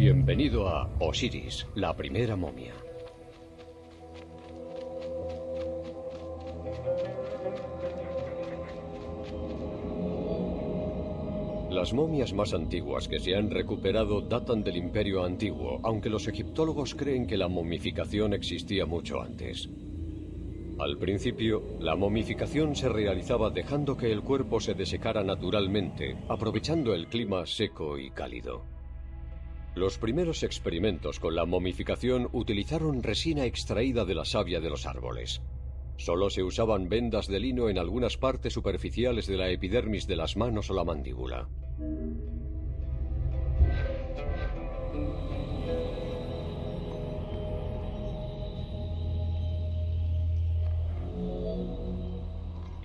Bienvenido a Osiris, la primera momia. Las momias más antiguas que se han recuperado datan del Imperio Antiguo, aunque los egiptólogos creen que la momificación existía mucho antes. Al principio, la momificación se realizaba dejando que el cuerpo se desecara naturalmente, aprovechando el clima seco y cálido. Los primeros experimentos con la momificación utilizaron resina extraída de la savia de los árboles. Solo se usaban vendas de lino en algunas partes superficiales de la epidermis de las manos o la mandíbula.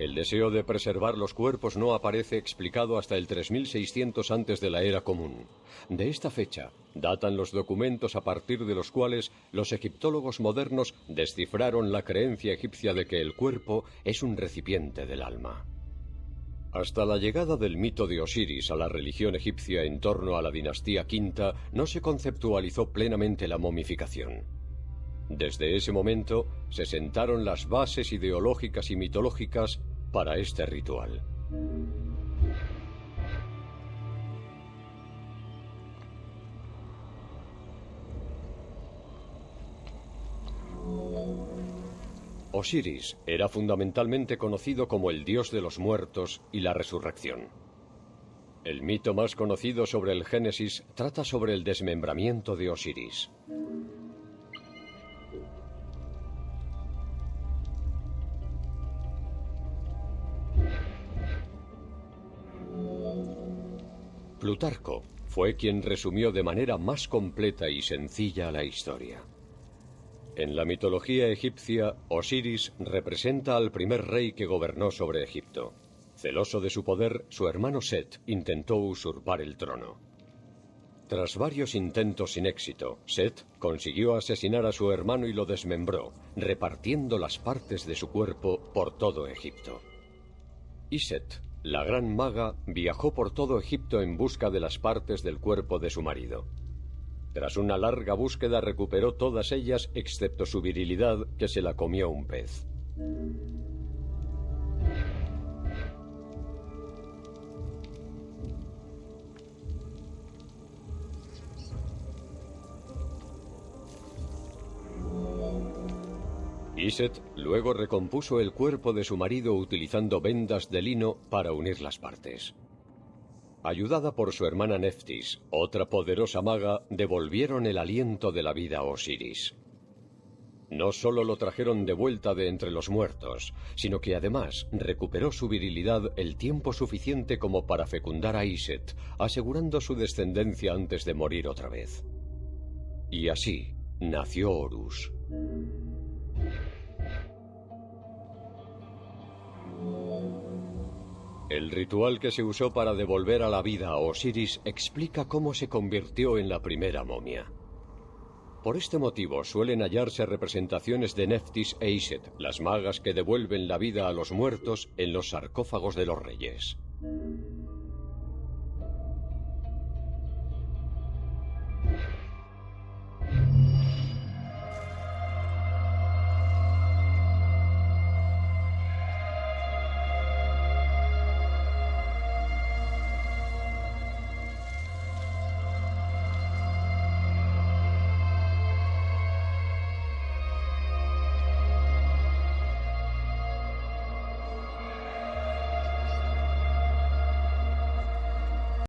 El deseo de preservar los cuerpos no aparece explicado hasta el 3600 antes de la era común. De esta fecha datan los documentos a partir de los cuales los egiptólogos modernos descifraron la creencia egipcia de que el cuerpo es un recipiente del alma. Hasta la llegada del mito de Osiris a la religión egipcia en torno a la dinastía quinta no se conceptualizó plenamente la momificación. Desde ese momento se sentaron las bases ideológicas y mitológicas para este ritual. Osiris era fundamentalmente conocido como el dios de los muertos y la resurrección. El mito más conocido sobre el Génesis trata sobre el desmembramiento de Osiris. Plutarco fue quien resumió de manera más completa y sencilla la historia. En la mitología egipcia, Osiris representa al primer rey que gobernó sobre Egipto. Celoso de su poder, su hermano Set intentó usurpar el trono. Tras varios intentos sin éxito, Set consiguió asesinar a su hermano y lo desmembró, repartiendo las partes de su cuerpo por todo Egipto. Y Set la gran maga viajó por todo Egipto en busca de las partes del cuerpo de su marido. Tras una larga búsqueda recuperó todas ellas excepto su virilidad que se la comió un pez. Iset luego recompuso el cuerpo de su marido utilizando vendas de lino para unir las partes. Ayudada por su hermana Neftis, otra poderosa maga, devolvieron el aliento de la vida a Osiris. No solo lo trajeron de vuelta de entre los muertos, sino que además recuperó su virilidad el tiempo suficiente como para fecundar a Iset, asegurando su descendencia antes de morir otra vez. Y así nació Horus. El ritual que se usó para devolver a la vida a Osiris explica cómo se convirtió en la primera momia. Por este motivo suelen hallarse representaciones de Neftis e Iset, las magas que devuelven la vida a los muertos, en los sarcófagos de los reyes.